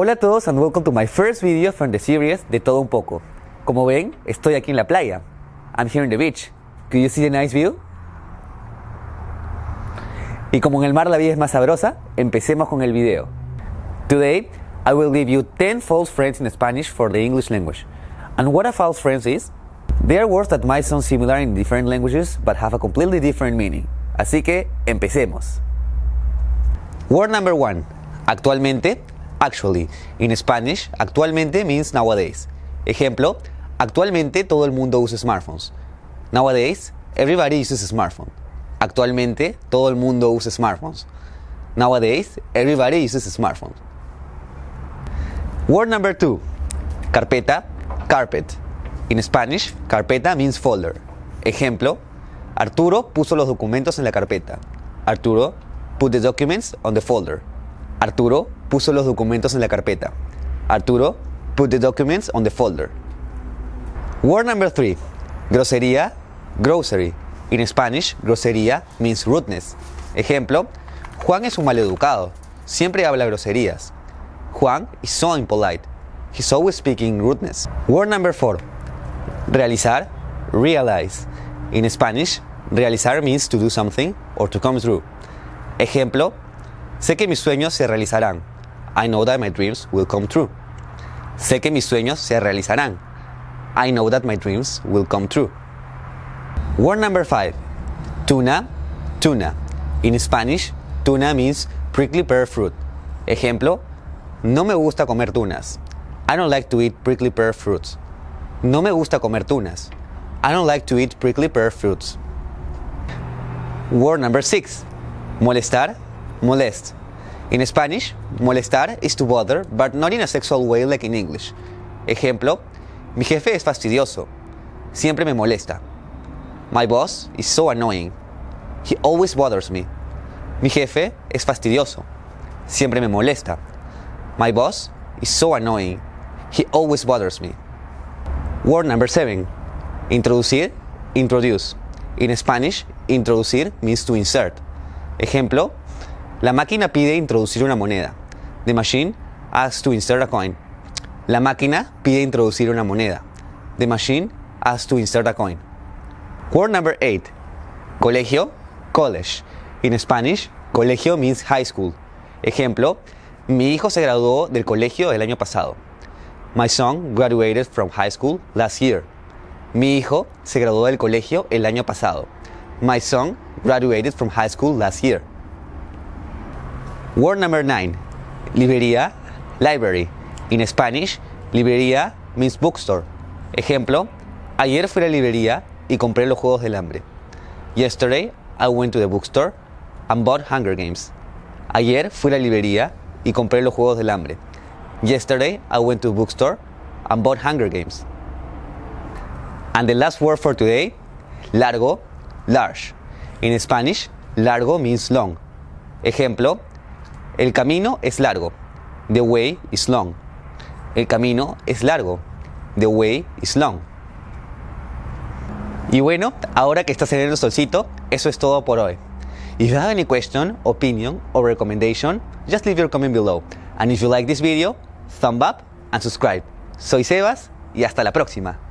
Hola a todos and welcome to my first video from the series De Todo Un Poco. Como ven, estoy aquí en la playa. I'm here in the beach. Could you see the nice view? Y como en el mar la vida es más sabrosa, empecemos con el video. Today, I will give you 10 false friends in Spanish for the English language. And what a false friend is? They are words that might sound similar in different languages but have a completely different meaning. Así que, empecemos. Word number one. Actualmente, actually. In Spanish, actualmente means nowadays. Ejemplo, actualmente todo el mundo usa smartphones. Nowadays, everybody uses a smartphone. Actualmente todo el mundo usa smartphones. Nowadays, everybody uses a smartphone. Word number two. Carpeta, carpet. In Spanish, carpeta means folder. Ejemplo, Arturo puso los documentos en la carpeta. Arturo put the documents on the folder. Arturo puso los documentos en la carpeta. Arturo put the documents on the folder. Word number three. Grosería, grocery. In Spanish, grosería means rudeness. Ejemplo, Juan es un maleducado. Siempre habla groserías. Juan is so impolite. He's always speaking rudeness. Word number four. Realizar, realize. In Spanish, realizar means to do something or to come through. Ejemplo, sé que mis sueños se realizarán. I know that my dreams will come true. Sé que mis sueños se realizarán. I know that my dreams will come true. Word number five. Tuna, tuna. In Spanish, tuna means prickly pear fruit. Ejemplo, no me gusta comer tunas. I don't like to eat prickly pear fruits. No me gusta comer tunas. I don't like to eat prickly pear fruits. Word number six. Molestar, molest. In Spanish, molestar is to bother, but not in a sexual way like in English. Ejemplo, mi jefe es fastidioso. Siempre me molesta. My boss is so annoying. He always bothers me. Mi jefe es fastidioso. Siempre me molesta. My boss is so annoying. He always bothers me. Word number seven. Introducir, introduce. In Spanish, introducir means to insert. Ejemplo, la máquina pide introducir una moneda. The machine asks to insert a coin. La máquina pide introducir una moneda. The machine asks to insert a coin. Word number eight. Colegio, college. In Spanish, colegio means high school. Ejemplo, mi hijo se graduó del colegio el año pasado. My son graduated from high school last year. Mi hijo se graduó del colegio el año pasado. My son graduated from high school last year. Word number nine. Librería, library. In Spanish, librería means bookstore. Ejemplo, ayer fui a la librería y compré los Juegos del Hambre. Yesterday, I went to the bookstore and bought Hunger Games. Ayer fui a la librería y compré los Juegos del Hambre. Yesterday, I went to the bookstore and bought Hunger Games. And the last word for today, largo, large. In Spanish, largo means long. Ejemplo, el camino es largo. The way is long. El camino es largo. The way is long. Y bueno, ahora que está saliendo el solcito, eso es todo por hoy. If you have any question, opinion, or recommendation, just leave your comment below. And if you like this video, thumb up and subscribe. Soy Sebas y hasta la próxima.